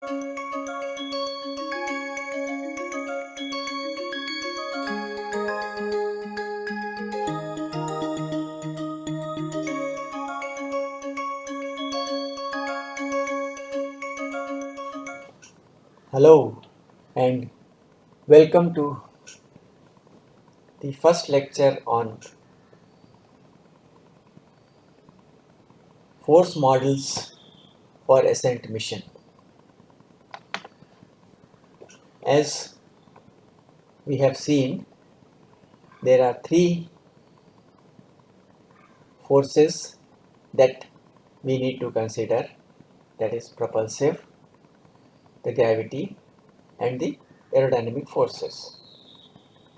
Hello and welcome to the first lecture on force models for ascent mission. As we have seen, there are three forces that we need to consider that is propulsive, the gravity and the aerodynamic forces.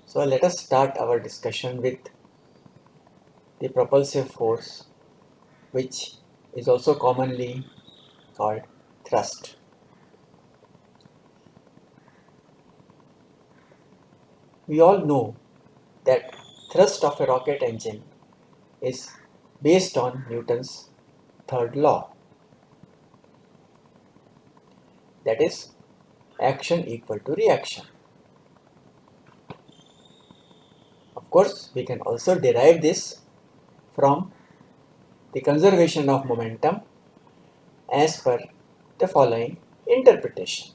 So let us start our discussion with the propulsive force which is also commonly called thrust. We all know that thrust of a rocket engine is based on Newton's third law that is action equal to reaction. Of course, we can also derive this from the conservation of momentum as per the following interpretation.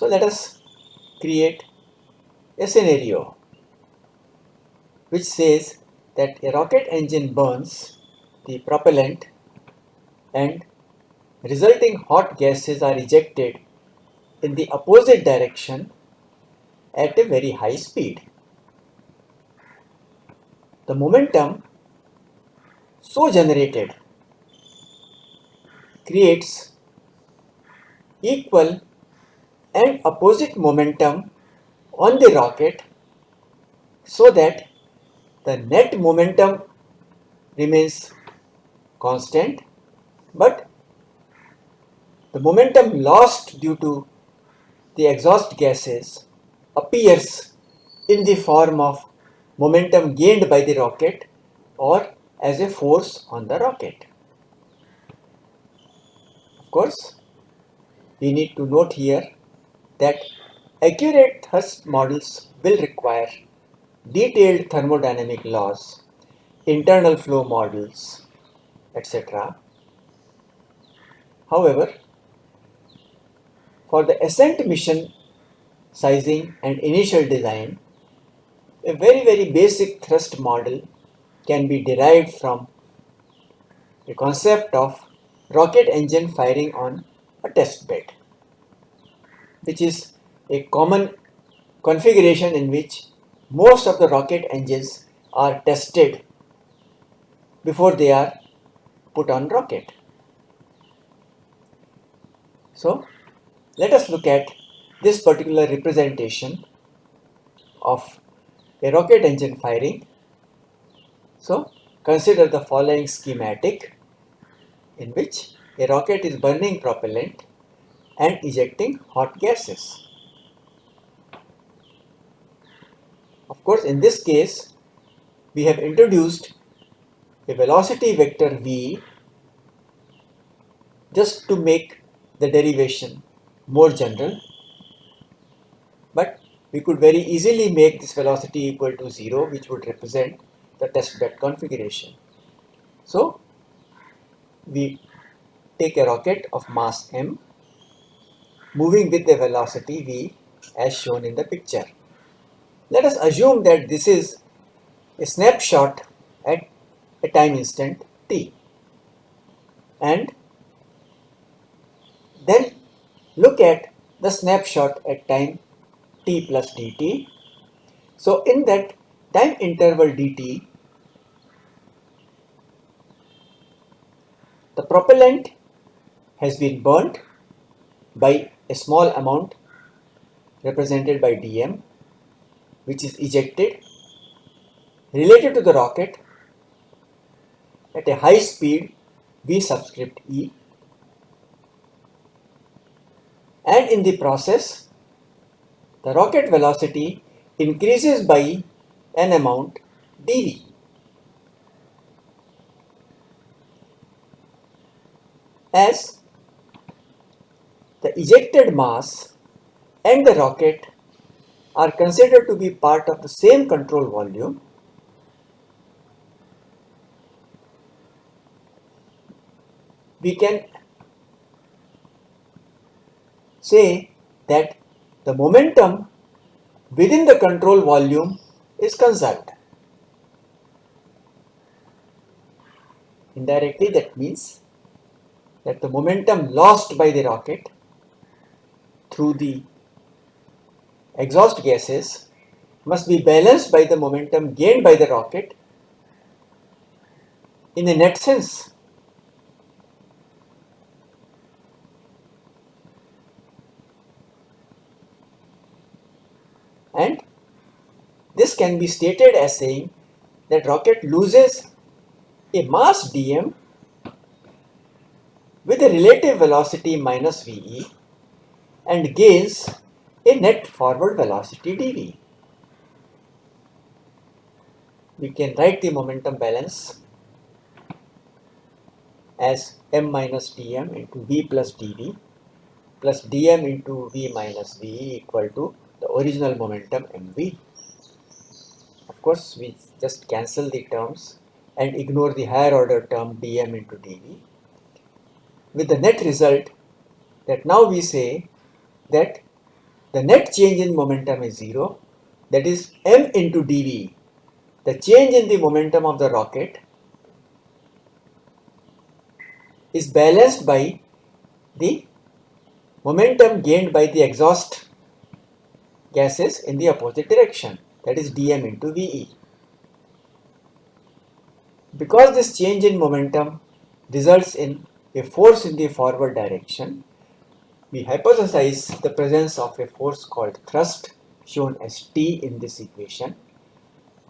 So let us create a scenario which says that a rocket engine burns the propellant and resulting hot gases are ejected in the opposite direction at a very high speed. The momentum so generated creates equal and opposite momentum on the rocket so that the net momentum remains constant but the momentum lost due to the exhaust gases appears in the form of momentum gained by the rocket or as a force on the rocket. Of course, we need to note here that accurate thrust models will require detailed thermodynamic laws, internal flow models, etc. However, for the ascent mission sizing and initial design, a very very basic thrust model can be derived from the concept of rocket engine firing on a test bed, which is a common configuration in which most of the rocket engines are tested before they are put on rocket. So let us look at this particular representation of a rocket engine firing. So consider the following schematic in which a rocket is burning propellant and ejecting hot gases. Of course, in this case, we have introduced a velocity vector v just to make the derivation more general but we could very easily make this velocity equal to 0 which would represent the test bed configuration. So we take a rocket of mass m moving with the velocity v as shown in the picture. Let us assume that this is a snapshot at a time instant t and then look at the snapshot at time t plus dt. So in that time interval dt, the propellant has been burnt by a small amount represented by dm which is ejected related to the rocket at a high speed v subscript e and in the process the rocket velocity increases by an amount dv. as the ejected mass and the rocket are considered to be part of the same control volume we can say that the momentum within the control volume is conserved. Indirectly that means that the momentum lost by the rocket through the exhaust gases must be balanced by the momentum gained by the rocket in a net sense. And this can be stated as saying that rocket loses a mass dm with a relative velocity minus ve and gains a net forward velocity dv. We can write the momentum balance as m minus dm into v plus dv plus dm into v minus v equal to the original momentum mv. Of course, we just cancel the terms and ignore the higher order term dm into dv with the net result that now we say that the net change in momentum is 0 that is m into dv. The change in the momentum of the rocket is balanced by the momentum gained by the exhaust gases in the opposite direction. That is dm into ve. Because this change in momentum results in a force in the forward direction, we hypothesize the presence of a force called thrust shown as T in this equation.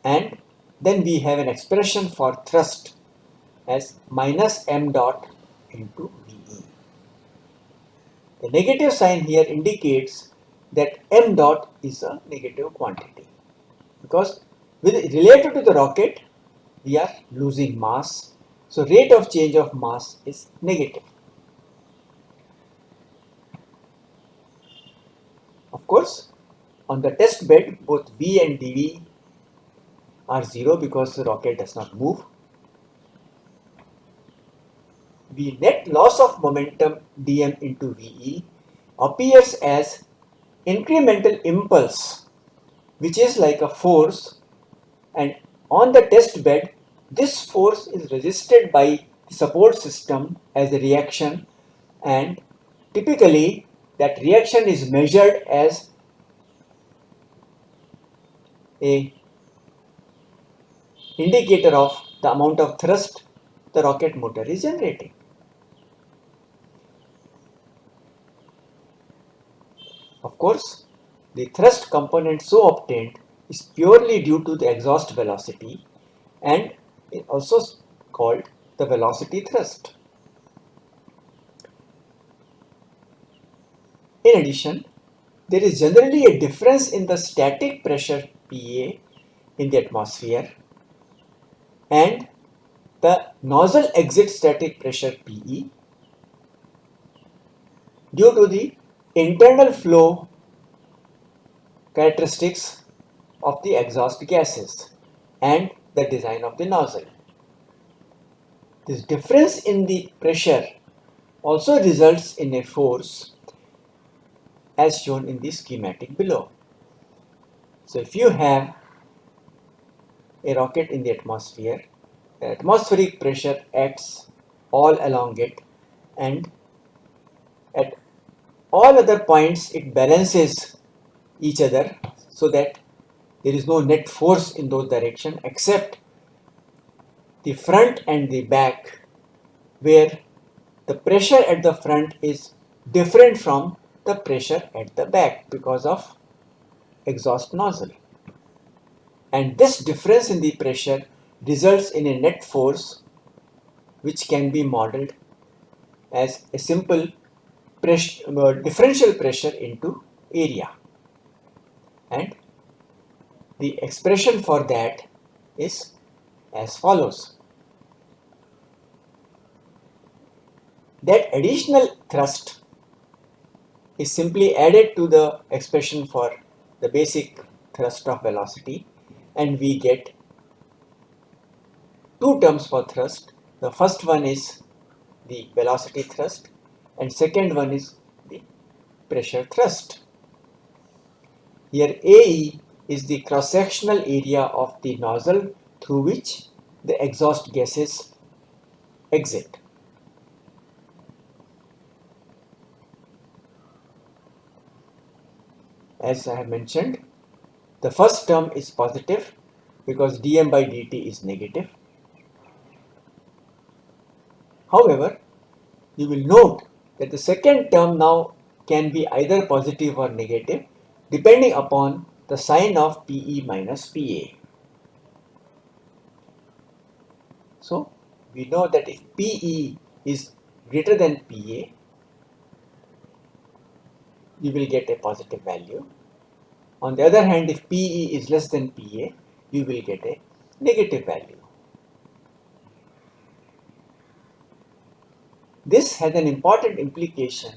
And then we have an expression for thrust as minus m dot into VE. The negative sign here indicates that m dot is a negative quantity. Because with related to the rocket we are losing mass. So rate of change of mass is negative of course on the test bed both v and dv are zero because the rocket does not move. The net loss of momentum dm into ve appears as incremental impulse which is like a force and on the test bed this force is resisted by the support system as a reaction and typically that reaction is measured as a indicator of the amount of thrust the rocket motor is generating. Of course, the thrust component so obtained is purely due to the exhaust velocity and also called the velocity thrust. In addition, there is generally a difference in the static pressure PA in the atmosphere and the nozzle exit static pressure PE due to the internal flow characteristics of the exhaust gases and the design of the nozzle. This difference in the pressure also results in a force as shown in the schematic below. So if you have a rocket in the atmosphere, the atmospheric pressure acts all along it and at all other points it balances each other so that there is no net force in those direction except the front and the back where the pressure at the front is different from the pressure at the back because of exhaust nozzle and this difference in the pressure results in a net force which can be modeled as a simple uh, differential pressure into area and the expression for that is as follows. that additional thrust is simply added to the expression for the basic thrust of velocity and we get two terms for thrust. The first one is the velocity thrust and second one is the pressure thrust. Here AE is the cross-sectional area of the nozzle through which the exhaust gases exit. As I have mentioned, the first term is positive because dm by dt is negative. However, you will note that the second term now can be either positive or negative depending upon the sign of PE minus PA. So, we know that if PE is greater than PA, you will get a positive value. On the other hand, if PE is less than PA, you will get a negative value. This has an important implication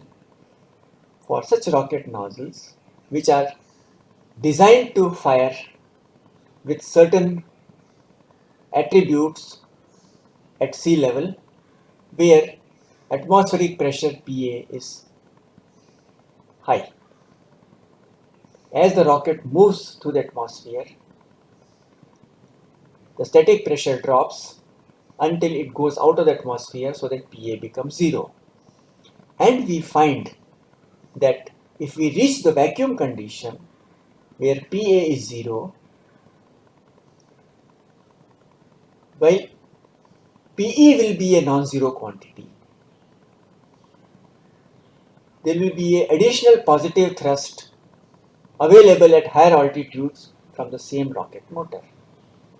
for such rocket nozzles which are designed to fire with certain attributes at sea level where atmospheric pressure PA is high. As the rocket moves through the atmosphere, the static pressure drops until it goes out of the atmosphere so that PA becomes zero. And we find that if we reach the vacuum condition where PA is zero, while PE will be a non-zero quantity, there will be an additional positive thrust available at higher altitudes from the same rocket motor.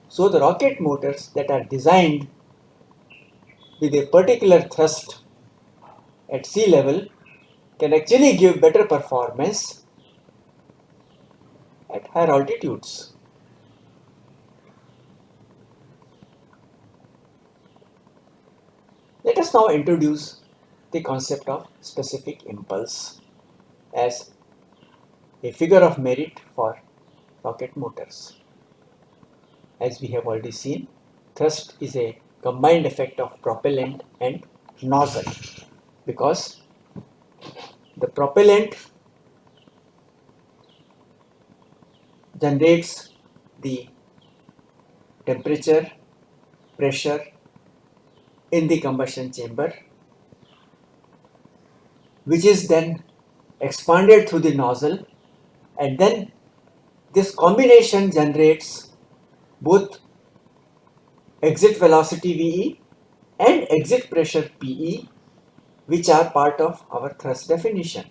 So the rocket motors that are designed with a particular thrust at sea level can actually give better performance at higher altitudes. Let us now introduce the concept of specific impulse as a figure of merit for rocket motors. As we have already seen, thrust is a combined effect of propellant and nozzle because the propellant generates the temperature, pressure in the combustion chamber which is then expanded through the nozzle and then this combination generates both exit velocity VE and exit pressure PE which are part of our thrust definition.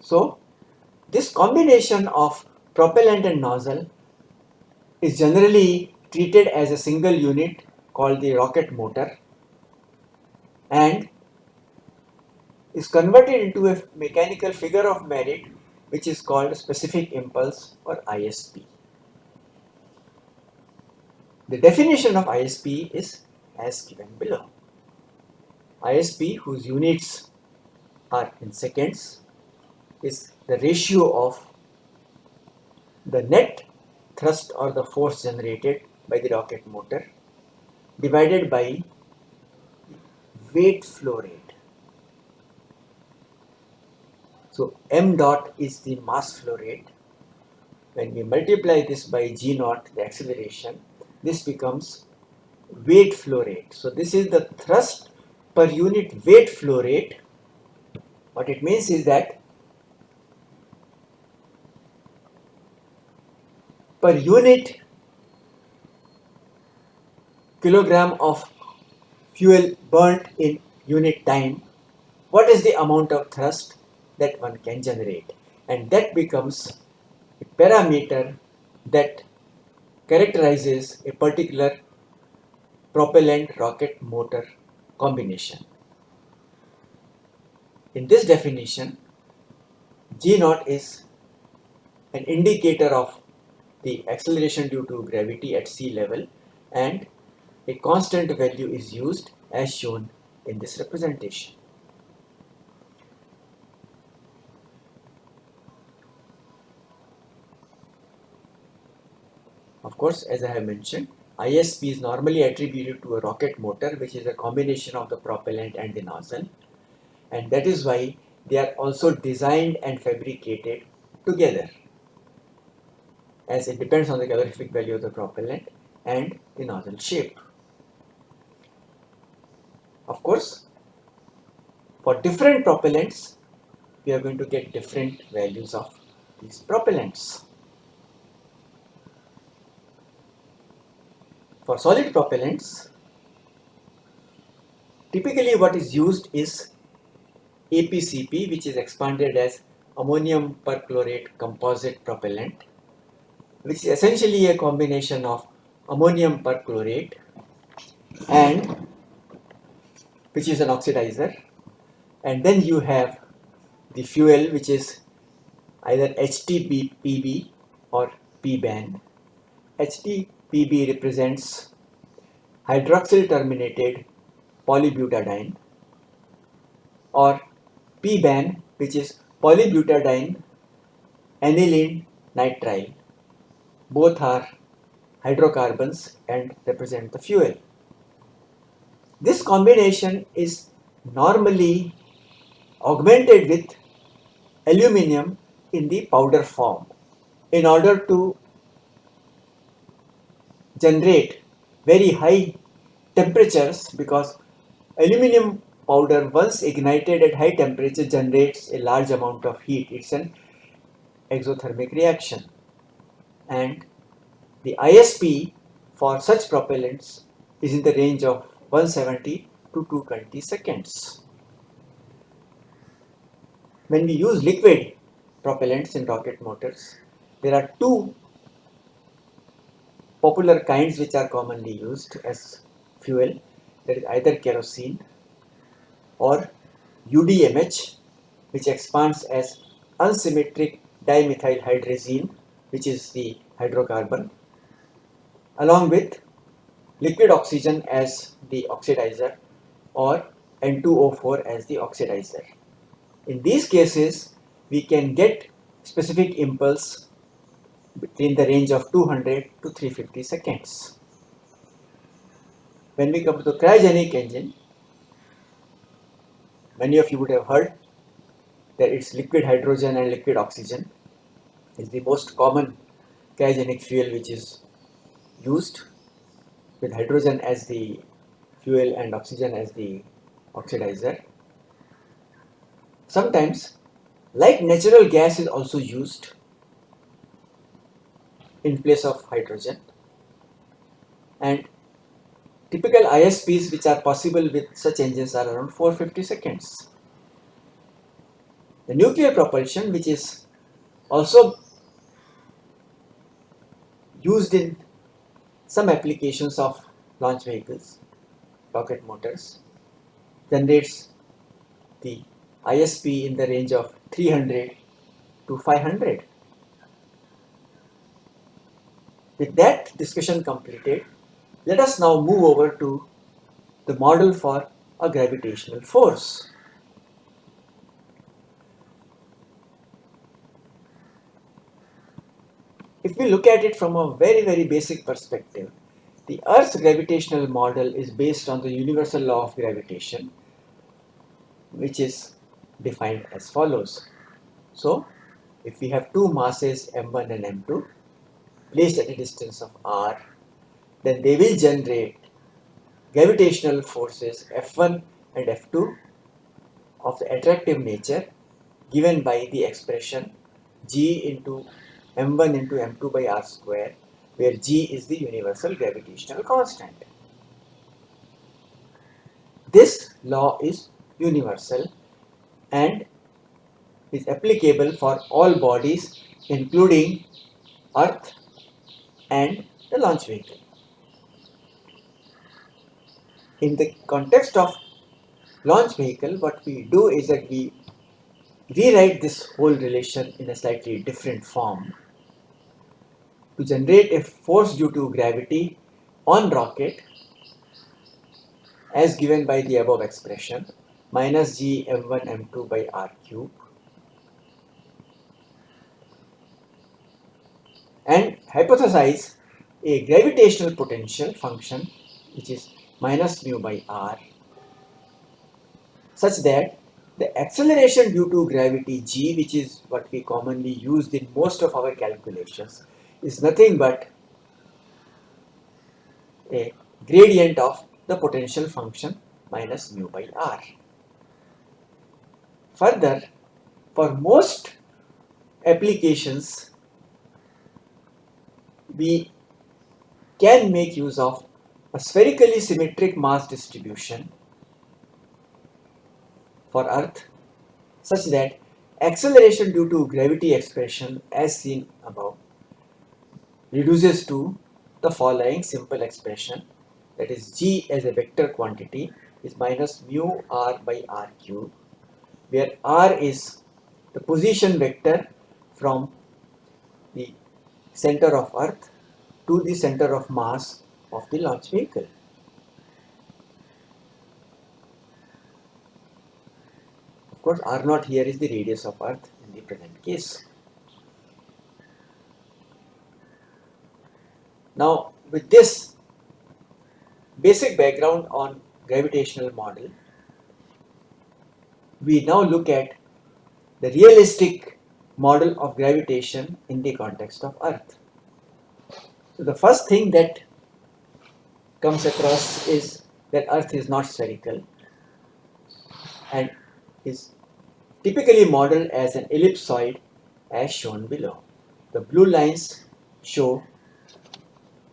So this combination of propellant and nozzle is generally treated as a single unit called the rocket motor and is converted into a mechanical figure of merit which is called specific impulse or ISP. The definition of ISP is as given below. ISP whose units are in seconds is the ratio of the net thrust or the force generated by the rocket motor divided by weight flow rate. So m dot is the mass flow rate. When we multiply this by g naught, the acceleration, this becomes weight flow rate. So this is the thrust per unit weight flow rate. What it means is that per unit kilogram of fuel burnt in unit time, what is the amount of thrust that one can generate and that becomes a parameter that characterizes a particular propellant rocket motor combination. In this definition, G naught is an indicator of the acceleration due to gravity at sea level and a constant value is used as shown in this representation. Of course, as I have mentioned, ISP is normally attributed to a rocket motor which is a combination of the propellant and the nozzle and that is why they are also designed and fabricated together as it depends on the calorific value of the propellant and the nozzle shape. Of course, for different propellants, we are going to get different values of these propellants. For solid propellants, typically what is used is APCP which is expanded as ammonium perchlorate composite propellant which is essentially a combination of ammonium perchlorate and which is an oxidizer and then you have the fuel which is either HTPB or PBAN. HTPB represents hydroxyl terminated polybutadiene or PBAN which is polybutadiene aniline nitrile. Both are hydrocarbons and represent the fuel. This combination is normally augmented with aluminium in the powder form in order to generate very high temperatures because aluminium powder once ignited at high temperature generates a large amount of heat. It's an exothermic reaction and the ISP for such propellants is in the range of 170 to 220 seconds. When we use liquid propellants in rocket motors, there are two popular kinds which are commonly used as fuel that is either kerosene or UDMH which expands as unsymmetric dimethyl hydrazine which is the hydrocarbon along with liquid oxygen as the oxidizer or N2O4 as the oxidizer. In these cases, we can get specific impulse between the range of 200 to 350 seconds. When we come to cryogenic engine, many of you would have heard that it's liquid hydrogen and liquid oxygen is the most common cryogenic fuel which is used with hydrogen as the fuel and oxygen as the oxidizer. Sometimes like natural gas is also used in place of hydrogen and typical ISPs which are possible with such engines are around 450 seconds. The nuclear propulsion which is also used in some applications of launch vehicles, rocket motors, generates the ISP in the range of 300 to 500. With that discussion completed, let us now move over to the model for a gravitational force. If we look at it from a very, very basic perspective, the Earth's gravitational model is based on the universal law of gravitation, which is defined as follows. So, if we have two masses m1 and m2 placed at a distance of r, then they will generate gravitational forces F1 and F2 of the attractive nature given by the expression g into m1 into m2 by r square where g is the universal gravitational constant. This law is universal and is applicable for all bodies including earth and the launch vehicle. In the context of launch vehicle what we do is that we rewrite this whole relation in a slightly different form to generate a force due to gravity on rocket as given by the above expression minus g m1 m2 by r cube and hypothesize a gravitational potential function which is minus mu by r such that the acceleration due to gravity g which is what we commonly use in most of our calculations is nothing but a gradient of the potential function minus mu by r. Further, for most applications, we can make use of a spherically symmetric mass distribution for Earth such that acceleration due to gravity expression as seen above reduces to the following simple expression that is g as a vector quantity is minus mu r by r cube where r is the position vector from the center of earth to the center of mass of the launch vehicle. Of course r naught here is the radius of earth in the present case. Now with this basic background on gravitational model, we now look at the realistic model of gravitation in the context of Earth. So the first thing that comes across is that Earth is not spherical and is typically modeled as an ellipsoid as shown below. The blue lines show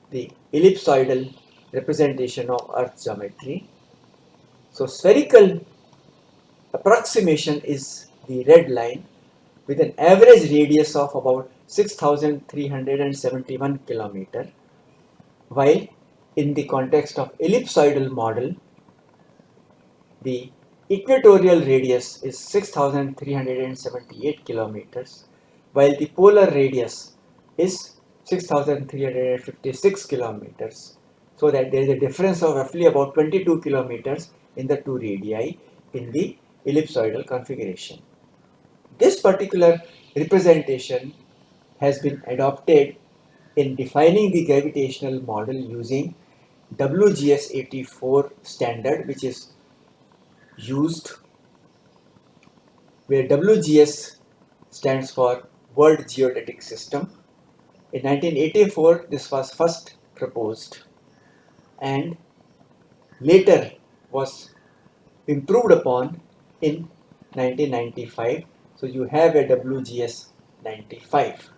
the ellipsoidal representation of Earth geometry. So spherical approximation is the red line with an average radius of about 6371 kilometer while in the context of ellipsoidal model the equatorial radius is 6378 kilometers while the polar radius is 6356 kilometers so that there is a difference of roughly about 22 kilometers in the two radii in the ellipsoidal configuration. This particular representation has been adopted in defining the gravitational model using WGS 84 standard which is used where WGS stands for World Geodetic System in 1984, this was first proposed and later was improved upon in 1995. So you have a WGS 95.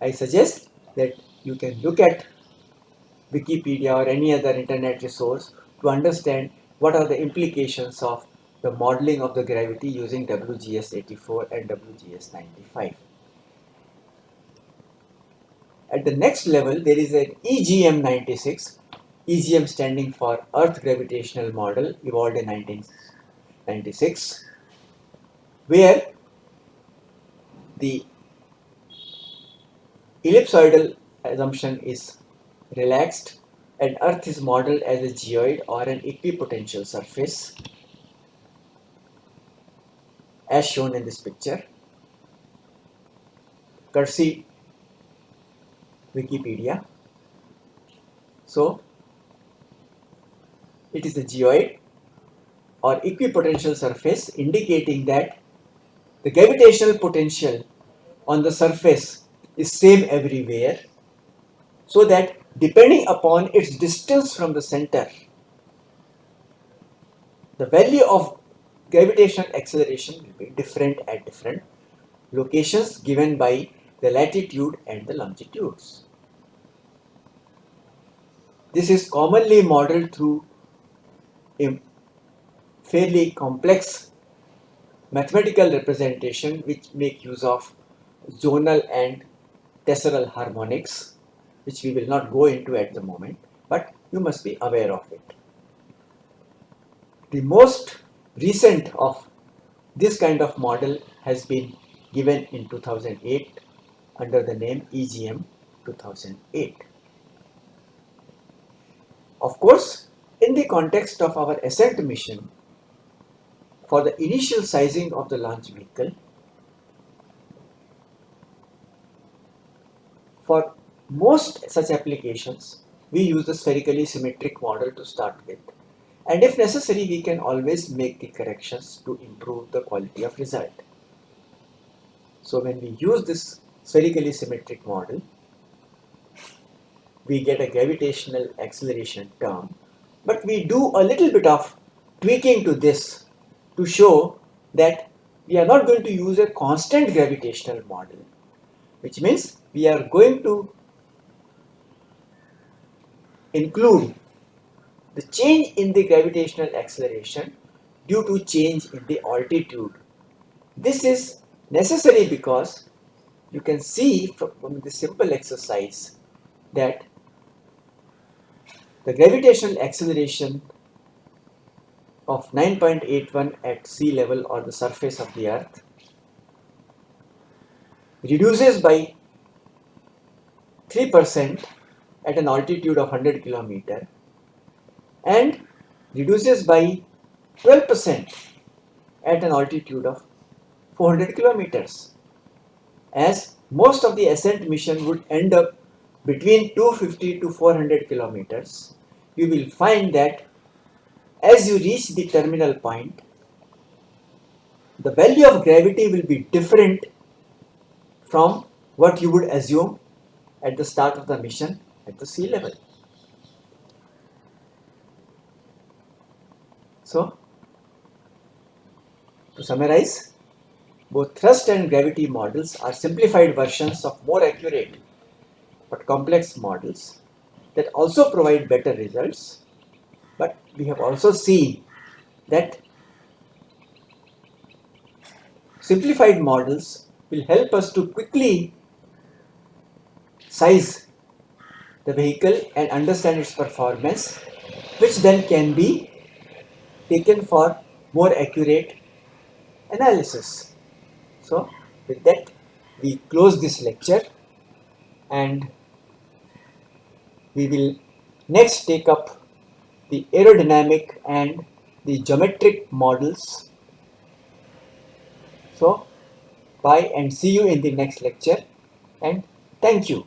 I suggest that you can look at Wikipedia or any other internet resource to understand what are the implications of the modeling of the gravity using WGS 84 and WGS 95. At the next level, there is an EGM 96, EGM standing for Earth Gravitational Model, evolved in 1996, where the ellipsoidal assumption is relaxed and Earth is modeled as a geoid or an equipotential surface as shown in this picture. Courtesy Wikipedia. So, it is a geoid or equipotential surface indicating that the gravitational potential on the surface is same everywhere so that depending upon its distance from the center the value of gravitational acceleration will be different at different locations given by the latitude and the longitudes. This is commonly modeled through a fairly complex mathematical representation which make use of zonal and tesseral harmonics which we will not go into at the moment but you must be aware of it. The most recent of this kind of model has been given in 2008 under the name EGM 2008. Of course, in the context of our ascent mission, for the initial sizing of the launch vehicle, for most such applications, we use the spherically symmetric model to start with. And if necessary, we can always make the corrections to improve the quality of result. So when we use this spherically symmetric model, we get a gravitational acceleration term. But we do a little bit of tweaking to this to show that we are not going to use a constant gravitational model, which means we are going to include the change in the gravitational acceleration due to change in the altitude. This is necessary because you can see from the simple exercise that the gravitational acceleration of 9.81 at sea level or the surface of the earth reduces by 3% at an altitude of 100 kilometer and reduces by 12% at an altitude of 400 kilometers. As most of the ascent mission would end up between 250 to 400 kilometers you will find that as you reach the terminal point the value of gravity will be different from what you would assume at the start of the mission at the sea level. So, to summarize, both thrust and gravity models are simplified versions of more accurate but complex models that also provide better results. But we have also seen that simplified models will help us to quickly size the vehicle and understand its performance which then can be taken for more accurate analysis. So with that we close this lecture and we will next take up the aerodynamic and the geometric models. So bye and see you in the next lecture and thank you.